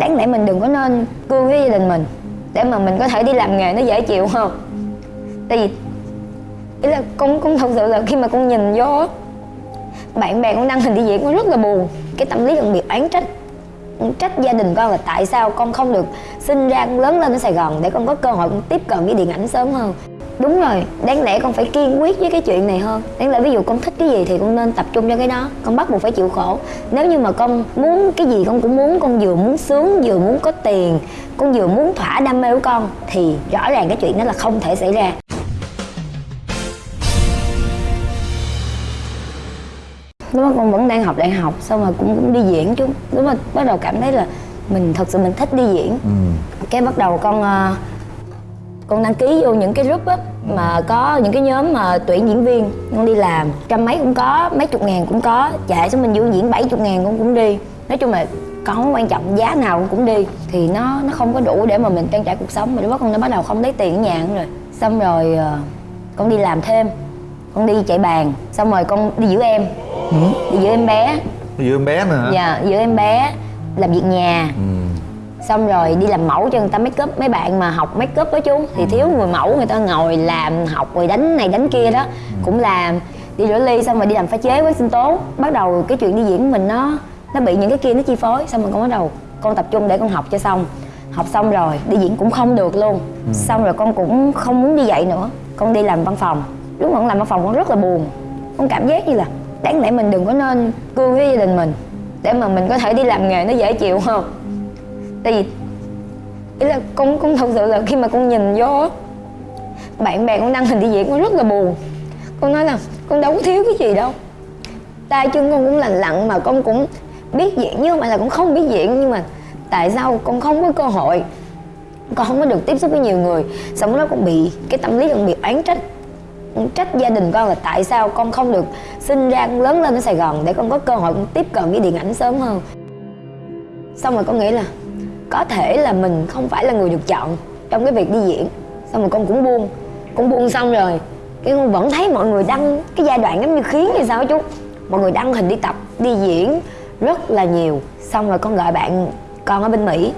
đáng lẽ mình đừng có nên cương với gia đình mình, để mà mình có thể đi làm nghề nó dễ chịu hơn tại vì, ý là con cũng thật sự là khi mà con nhìn vô, bạn bè con đăng hình đi diễn con rất là buồn. Cái tâm lý đặc biệt oán trách trách gia đình con là tại sao con không được sinh ra con lớn lên ở sài gòn để con có cơ hội con tiếp cận với điện ảnh sớm hơn đúng rồi đáng lẽ con phải kiên quyết với cái chuyện này hơn. Đáng lẽ ví dụ con thích cái gì thì con nên tập trung cho cái đó. Con bắt buộc phải chịu khổ. Nếu như mà con muốn cái gì con cũng muốn con vừa muốn sướng vừa muốn có tiền con vừa muốn thỏa đam mê của con thì rõ ràng cái chuyện đó là không thể xảy ra. Lúc đó con vẫn đang học đại học xong rồi cũng cũng đi diễn chứ lúc mà bắt đầu cảm thấy là mình thật sự mình thích đi diễn. Ừ. cái bắt đầu con ờ, con đăng ký vô những cái group á mà có những cái nhóm mà tuyển diễn viên con đi làm. Trăm mấy cũng có mấy chục ngàn cũng có. Chạy xuống mình vô diễn bảy chục ngàn con cũng đi. Nói chung là con không quan trọng giá nào con cũng đi. Thì nó nó không có đủ để mà mình trang trải cuộc sống. Mà lúc đó con đã bắt đầu không lấy tiền ở nhà nữa rồi. Xong rồi ờ, con đi làm thêm. Con đi chạy bàn. Xong rồi con đi giữ em. Đi giữ em bé. Vừa em bé nữa dạ giữ em bé làm việc nhà. Ừ. xong rồi đi làm mẫu cho người ta make up. Mấy bạn mà học make up đó chú thì thiếu người mẫu người ta ngồi làm học rồi đánh này đánh kia đó. Cũng làm đi rửa ly xong rồi đi làm pha chế với sinh tố. Bắt đầu cái chuyện đi diễn của mình nó nó bị những cái kia nó chi phối. Xong rồi con bắt đầu con tập trung để con học cho xong. Học xong rồi đi diễn cũng không được luôn. Xong rồi con cũng không muốn đi dạy nữa. Con đi làm văn phòng. Lúc mà con làm văn phòng con rất là buồn. Con cảm giác như là đáng lẽ mình đừng có nên cương với gia đình mình để mà mình có thể đi làm nghề nó dễ chịu hơn tại vì, ý là con con thật sự là khi mà con nhìn vô, bạn bè con đăng hình đi diễn con rất là buồn. Con nói là, con đâu có thiếu cái gì đâu. Tay chân con cũng lành lặn mà con cũng biết diễn, nhưng mà là cũng không biết diễn, nhưng mà tại sao con không có cơ hội? Con không có được tiếp xúc với nhiều người. Xong đó con bị, cái tâm lý con bị oán trách. Trách gia đình con là tại sao con không được sinh ra, con lớn lên ở sài gòn để con có cơ hội con tiếp cận với điện ảnh sớm hơn. Xong rồi con nghĩ là có thể là mình không phải là người được chọn trong cái việc đi diễn. Xong rồi con cũng buông. Cũng buông xong rồi, cái con vẫn thấy mọi người đăng cái giai đoạn giống như khiến thì sao chú? Mọi người đăng hình đi tập, đi diễn rất là nhiều. Xong rồi con gọi bạn, con ở bên mỹ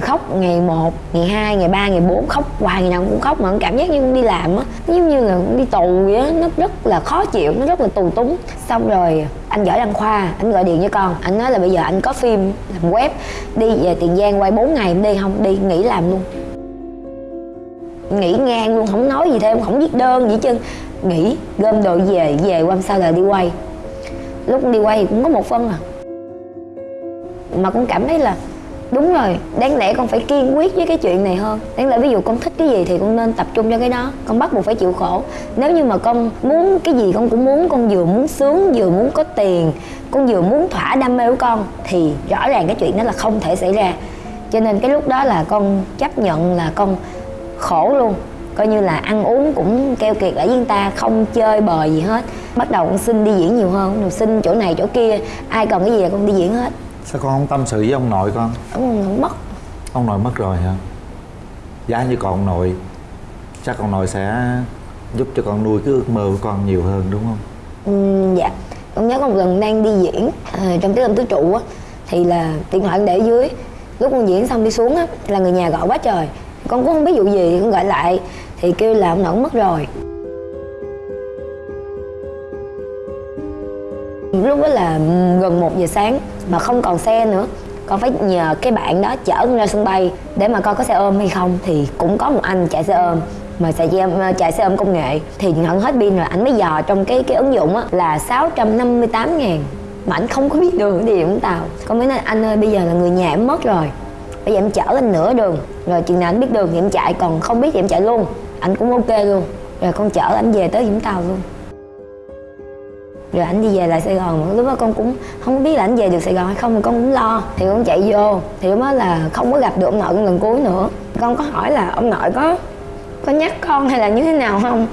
khóc ngày 1, ngày 2, ngày 3, ngày 4 khóc hoài ngày nào cũng khóc mà cảm giác như cũng đi làm á. Giống như là cũng đi tù vậy á nó rất là khó chịu nó rất là tù túng. Xong rồi anh giỏi đăng khoa anh gọi điện cho con anh nói là bây giờ anh có phim làm web đi về tiền giang quay 4 ngày em đi không? Đi nghỉ làm luôn. Nghỉ ngang luôn không nói gì thêm không viết đơn gì chứ nghỉ gom đồ về về qua sau là đi quay. Lúc đi quay thì cũng có một phân à. Mà cũng cảm thấy là đúng rồi, đáng lẽ con phải kiên quyết với cái chuyện này hơn. Đáng lẽ ví dụ con thích cái gì thì con nên tập trung cho cái đó. Con bắt buộc phải chịu khổ. Nếu như mà con muốn cái gì con cũng muốn, con vừa muốn sướng, vừa muốn có tiền, con vừa muốn thỏa đam mê của con, thì rõ ràng cái chuyện đó là không thể xảy ra. Cho nên cái lúc đó là con chấp nhận là con khổ luôn. Coi như là ăn uống cũng keo kiệt ở với ta, không chơi bời gì hết. Bắt đầu con xin đi diễn nhiều hơn. Rồi xin chỗ này chỗ kia, ai cần cái gì là con đi diễn hết. Sao con không tâm sự với ông nội con? ông không mất. Ông nội mất rồi hả? Giá như còn ông nội. Chắc ông nội sẽ giúp cho con nuôi cái ước mơ của con nhiều hơn đúng không? Ừm, dạ. Con nhớ một lần đang đi diễn à, trong tiết lâm tứ trụ á. Thì là điện thoại con để dưới. Lúc con diễn xong đi xuống á là người nhà gọi quá trời. Con cũng không biết vụ gì thì con gọi lại. Thì kêu là ông nội mất rồi. Lúc đó là gần một giờ sáng mà không còn xe nữa. Con phải nhờ cái bạn đó chở con ra sân bay để mà coi có xe ôm hay không. Thì cũng có một anh chạy xe ôm, mà chạy xe chạy xe ôm công nghệ. Thì nhận hết pin rồi ảnh mới dò trong cái cái ứng dụng á, là 658 ngàn. Mà ảnh không có biết đường đi Vũng Tàu con mới nói, anh ơi, bây giờ là người nhà em mất rồi. Bây giờ em chở anh nửa đường. Rồi chừng nào anh biết đường thì em chạy, còn không biết thì em chạy luôn. Anh cũng ok luôn. Rồi con chở anh về tới Vũng Tàu luôn rồi anh đi về lại Sài Gòn, lúc đó con cũng không biết là anh về được Sài Gòn hay không thì con cũng lo. Thì con chạy vô, thì lúc đó là không có gặp được ông nội con lần cuối nữa. Con có hỏi là ông nội có có nhắc con hay là như thế nào không?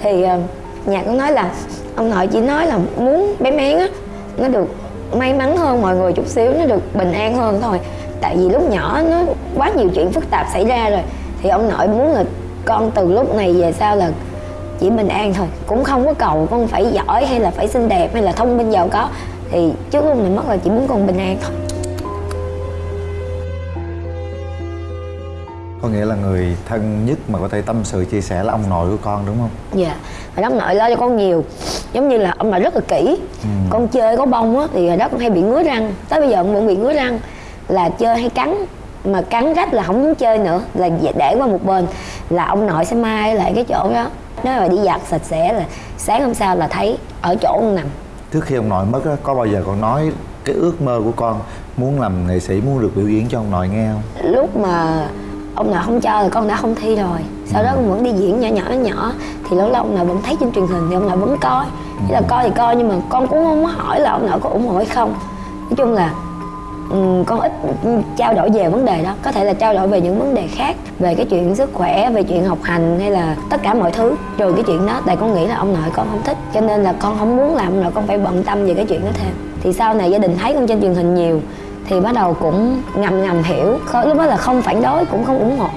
Thì ờ, nhà con nói là, ông nội chỉ nói là muốn bé mén á, nó được may mắn hơn mọi người chút xíu, nó được bình an hơn thôi. Tại vì lúc nhỏ nó quá nhiều chuyện phức tạp xảy ra rồi. Thì ông nội muốn là con từ lúc này về sau là chỉ bình an thôi cũng không có cầu con phải giỏi hay là phải xinh đẹp hay là thông minh giàu có. Thì trước lúc này mất là chỉ muốn con bình an thôi. Có nghĩa là người thân nhất mà có thể tâm sự chia sẻ là ông nội của con đúng không? Dạ hồi đó ông nội lo cho con nhiều giống như là ông nội rất là kỹ. Ừ. con chơi có bông á thì hồi đó con hay bị ngứa răng. Tới bây giờ vẫn bị ngứa răng là chơi hay cắn mà cắn rách là không muốn chơi nữa là để qua một bên là ông nội sẽ mai lại cái chỗ đó. Nếu mà đi giặt sạch sẽ là sáng hôm sau là thấy ở chỗ con nằm. Trước khi ông nội mất á, có bao giờ con nói cái ước mơ của con muốn làm nghệ sĩ muốn được biểu diễn cho ông nội nghe không? Lúc mà ông nội không cho thì con đã không thi rồi. Sau đó con vẫn đi diễn nhỏ nhỏ nhỏ thì lâu lâu ông nội vẫn thấy trên truyền hình thì ông nội vẫn coi. Chỉ là coi thì coi nhưng mà con cũng không có hỏi là ông nội có ủng hộ hay không. Nói chung là Ừ, con ít trao đổi về vấn đề đó. Có thể là trao đổi về những vấn đề khác, về cái chuyện sức khỏe, về chuyện học hành, hay là tất cả mọi thứ. Trừ cái chuyện đó, tại con nghĩ là ông nội con không thích, cho nên là con không muốn làm ông nội con phải bận tâm về cái chuyện đó thêm. Thì sau này gia đình thấy con trên truyền hình nhiều, thì bắt đầu cũng ngầm ngầm hiểu. Lúc đó là không phản đối, cũng không ủng hộ.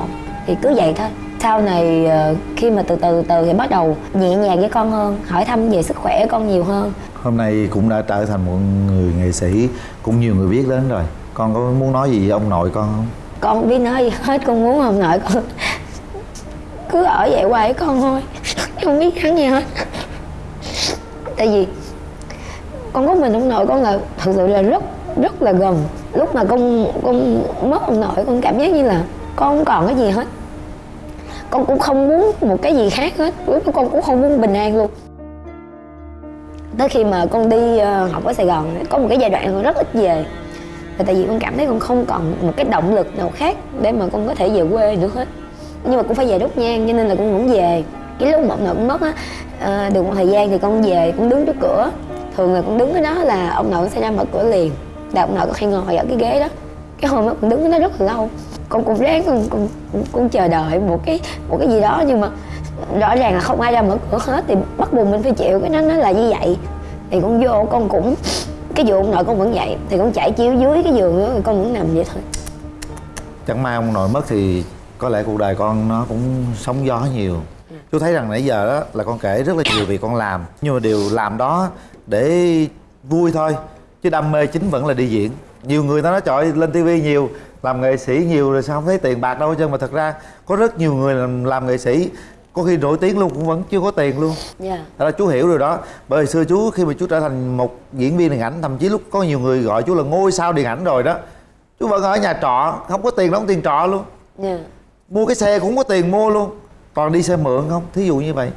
Thì cứ vậy thôi sau này ờ, khi mà từ từ từ thì bắt đầu nhẹ nhàng với con hơn hỏi thăm về sức khỏe con nhiều hơn. Hôm nay cũng đã trở thành một người nghệ sĩ cũng nhiều người biết đến rồi. Con có muốn nói gì với ông nội con không? Con không biết nói gì hết con muốn ông nội con cứ ở vậy hoài với con thôi. Không biết hắn gì hết. Tại vì con có mình ông nội con là thật sự là rất rất là gần. Lúc mà con con mất ông nội con cảm giác như là con không còn cái gì hết con cũng không muốn một cái gì khác hết. Lúc đó con cũng không muốn bình an luôn. Tới khi mà con đi ờ, học ở sài gòn, có một cái giai đoạn con rất ít về. Là tại vì con cảm thấy con không còn một cái động lực nào khác để mà con có thể về quê nữa hết. Nhưng mà cũng phải về đốt nhang cho nên là con vẫn về. Cái lúc mà ông nội cũng mất á ờ, được một thời gian thì con về cũng đứng trước cửa. Thường là con đứng ở đó là ông nội sẽ ra mở cửa liền. Là ông nội con hay ngồi ở cái ghế đó. Cái hôm đó con đứng ở đó rất là lâu con cũng ráng con, con, con, con chờ đợi một cái một cái gì đó nhưng mà rõ ràng là không ai ra mở cửa hết thì bắt buộc mình phải chịu cái nó nó là như vậy. Thì con vô con cũng cái giường ông nội con vẫn vậy thì con chạy chiếu dưới cái giường đó rồi con vẫn nằm vậy thôi. Chẳng may ông nội mất thì có lẽ cuộc đời con nó cũng sóng gió nhiều. Chú thấy rằng nãy giờ đó là con kể rất là nhiều việc con làm nhưng mà điều làm đó để vui thôi chứ đam mê chính vẫn là đi diễn. Nhiều người ta nói trời lên tivi nhiều làm nghệ sĩ nhiều rồi sao không thấy tiền bạc đâu hết trơn mà thật ra có rất nhiều người làm, làm nghệ sĩ có khi nổi tiếng luôn cũng vẫn chưa có tiền luôn. Dạ. Ra chú hiểu rồi đó. Bởi vì xưa chú khi mà chú trở thành một diễn viên điện ảnh Thậm chí lúc có nhiều người gọi chú là ngôi sao điện ảnh rồi đó Chú vẫn ở nhà trọ Không có tiền đóng tiền trọ luôn. Dạ. Mua cái xe cũng có tiền mua luôn. Toàn đi xe mượn không? Thí dụ như vậy.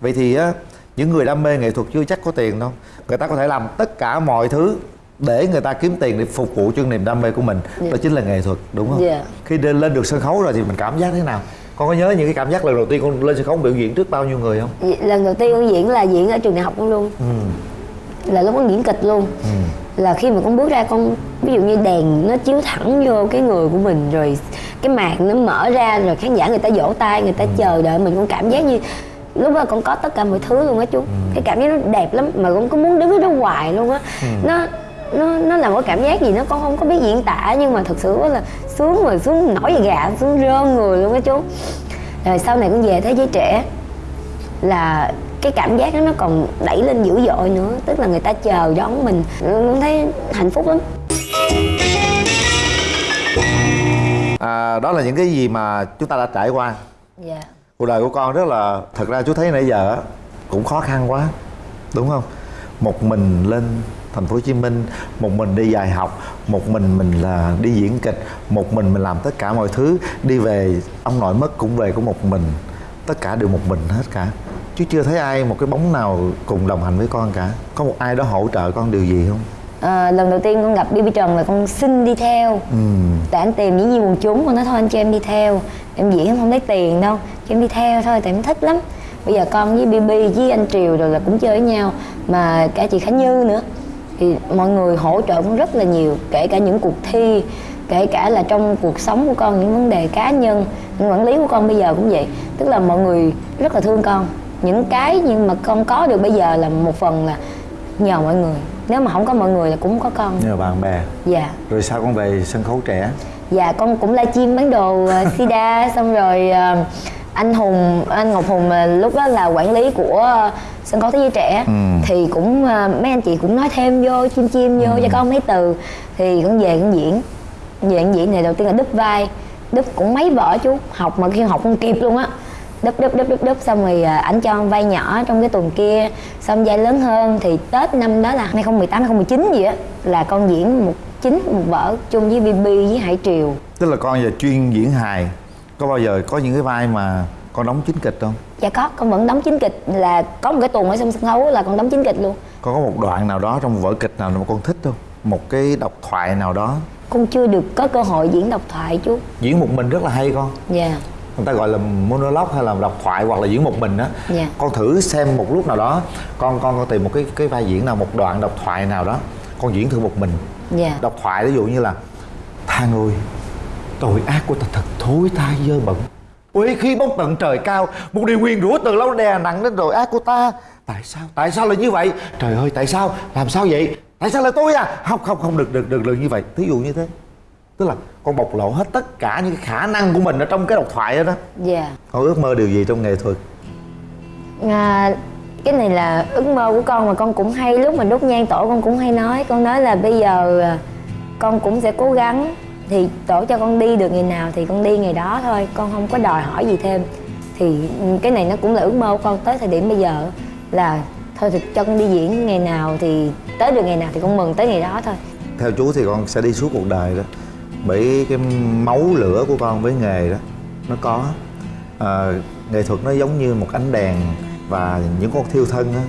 Vậy thì á Những người đam mê nghệ thuật chưa chắc có tiền đâu. Người ta có thể làm tất cả mọi thứ để người ta kiếm tiền để phục vụ cho niềm đam mê của mình. Dạ. đó chính là nghệ thuật đúng không? Dạ. khi lên lên được sân khấu rồi thì mình cảm giác thế nào? Con có nhớ những cái cảm giác lần đầu tiên con lên sân khấu biểu diễn trước bao nhiêu người không? Vậy lần đầu tiên con diễn là diễn ở trường đại học luôn ừ. Là lúc con diễn kịch luôn. Ừ. Là khi mà con bước ra con ví dụ như đèn nó chiếu thẳng vô cái người của mình rồi cái màn nó mở ra rồi khán giả người ta vỗ tay người ta chờ đợi mình con cảm giác như lúc đó con có tất cả mọi thứ luôn á chú. Cái cảm giác nó đẹp lắm mà con cứ muốn đứng ở đó hoài luôn á. Nó nó nó là một cảm giác gì nó con không có biết diễn tả nhưng mà thật sự là sướng rồi sướng nổi gà sướng rơn người luôn á chú. Rồi sau này con về thế giới trẻ là cái cảm giác đó nó còn đẩy lên dữ dội nữa tức là người ta chờ đón mình. Con thấy hạnh phúc lắm. À, đó là những cái gì mà chúng ta đã trải qua. Dạ. Cuộc đời của con rất là thật ra chú thấy nãy giờ cũng khó khăn quá đúng không? Một mình lên thành phố Hồ Chí Minh một mình đi dài học một mình mình là đi diễn kịch một mình mình làm tất cả mọi thứ đi về ông nội mất cũng về của một mình. Tất cả đều một mình hết cả. Chứ chưa thấy ai một cái bóng nào cùng đồng hành với con cả. Có một ai đó hỗ trợ con điều gì không? À, lần đầu tiên con gặp BB Trần là con xin đi theo. Ừ. Tại anh tìm những gì quần chúng con nói thôi anh cho em đi theo. Em diễn em không lấy tiền đâu cho em đi theo thôi tại em thích lắm. Bây giờ con với BB với anh Triều rồi là cũng chơi với nhau mà cả chị Khánh Như nữa thì mọi người hỗ trợ cũng rất là nhiều kể cả những cuộc thi kể cả là trong cuộc sống của con những vấn đề cá nhân những quản lý của con bây giờ cũng vậy. Tức là mọi người rất là thương con. Những cái nhưng mà con có được bây giờ là một phần là nhờ mọi người. Nếu mà không có mọi người là cũng có con. Nhờ bạn bè. Dạ. Rồi sao con về sân khấu trẻ? Dạ con cũng livestream bán đồ uh, sida xong rồi ờ, anh hùng anh ngọc hùng mà lúc đó là quản lý của sân khấu thế giới trẻ. Ừ. thì cũng ờ, mấy anh chị cũng nói thêm vô chim chim vô cho con mấy từ. Thì con về con diễn. Về con diễn này đầu tiên là đúp vai. Đúp cũng mấy vở chú học mà khi học không kịp luôn á. Đúp đúp đúp đúp đúp xong rồi à, ảnh cho vai nhỏ trong cái tuần kia. Xong vai lớn hơn thì tết năm đó là 2018 2019 gì á là con diễn một chính một vở chung với bb với hải triều. Tức là con giờ chuyên diễn hài. Có bao giờ có những cái vai mà con đóng chính kịch không dạ có con vẫn đóng chính kịch là có một cái tuần ở trong sân khấu là con đóng chính kịch luôn. Con có một đoạn nào đó trong vở kịch nào mà con thích không? Một cái độc thoại nào đó. Con chưa được có cơ hội diễn độc thoại chú. Diễn một mình rất là hay con. Dạ. Người ta gọi là monologue hay là độc thoại hoặc là diễn một mình á. Dạ. con thử xem một lúc nào đó con con con tìm một cái cái vai diễn nào một đoạn độc thoại nào đó con diễn thử một mình. Dạ. Độc thoại ví dụ như là thang ơi tội ác của ta thật thối tha dơ bẩn Ôi khi bốc tận trời cao Một điều nguyền rủa từ lâu đè nặng đến tội ác của ta Tại sao? Tại sao lại như vậy? Trời ơi tại sao? Làm sao vậy? Tại sao là tôi à? Không không không được được được được như vậy Thí dụ như thế Tức là con bộc lộ hết tất cả những khả năng của mình ở trong cái độc thoại đó đó dạ Con ước mơ điều gì trong nghệ thuật? à, cái này là ước mơ của con mà con cũng hay lúc mà đốt nhang tổ con cũng hay nói con nói là bây giờ à, con cũng sẽ cố gắng thì tổ cho con đi được ngày nào thì con đi ngày đó thôi con không có đòi hỏi gì thêm. Thì cái này nó cũng là ước mơ của con tới thời điểm bây giờ là thôi thì cho con đi diễn ngày nào thì tới được ngày nào thì con mừng tới ngày đó thôi. Theo chú thì con sẽ đi suốt cuộc đời đó Bởi cái máu lửa của con với nghề đó Nó có. À, Nghệ thuật nó giống như một ánh đèn Và những con thiêu thân á.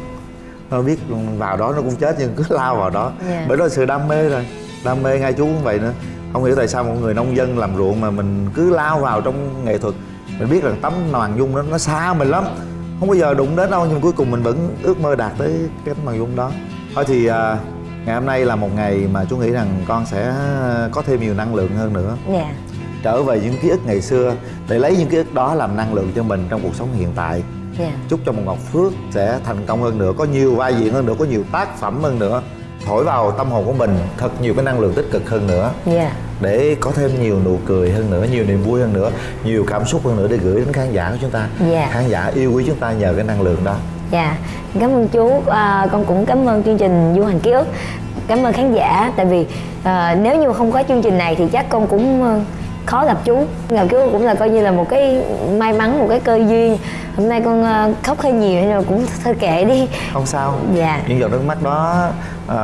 Nó biết vào đó nó cũng chết nhưng cứ lao vào đó. Dạ. Bởi đó là sự đam mê rồi Đam mê ngay chú cũng vậy nữa Không hiểu tại sao một người nông dân làm ruộng mà mình cứ lao vào trong nghệ thuật. Mình biết rằng tấm màn dung đó nó xa mình lắm. Không bao giờ đụng đến đâu nhưng cuối cùng mình vẫn ước mơ đạt tới cái tấm màn dung đó. Thôi thì à, ngày hôm nay là một ngày mà chú nghĩ rằng con sẽ có thêm nhiều năng lượng hơn nữa. Dạ. Trở về những ký ức ngày xưa để lấy những ký ức đó làm năng lượng cho mình trong cuộc sống hiện tại. Dạ. Chúc cho một ngọc phước sẽ thành công hơn nữa có nhiều vai diễn hơn nữa có nhiều tác phẩm hơn nữa thổi vào tâm hồn của mình thật nhiều cái năng lượng tích cực hơn nữa dạ để có thêm nhiều nụ cười hơn nữa nhiều niềm vui hơn nữa nhiều cảm xúc hơn nữa để gửi đến khán giả của chúng ta Dạ. khán giả yêu quý chúng ta nhờ cái năng lượng đó Dạ, cảm ơn chú. À, con cũng cảm ơn chương trình Du hành ký ức. Cảm ơn khán giả. Tại vì à, nếu như không có chương trình này thì chắc con cũng khó gặp chú. Gặp chú cũng là coi như là một cái may mắn, một cái cơ duyên. Hôm nay con ờ, khóc hơi nhiều nên là cũng thôi kệ đi. không sao Dạ. những giọt nước mắt đó à,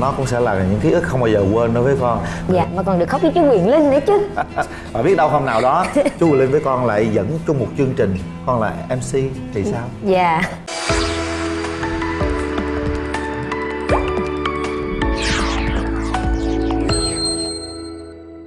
nó cũng sẽ là những ký ức không bao giờ quên đối với con Dạ, mà còn được khóc với chú Quyền Linh nữa chứ. và biết đâu hôm nào đó chú Linh với con lại dẫn chung một chương trình con là MC thì sao Dạ.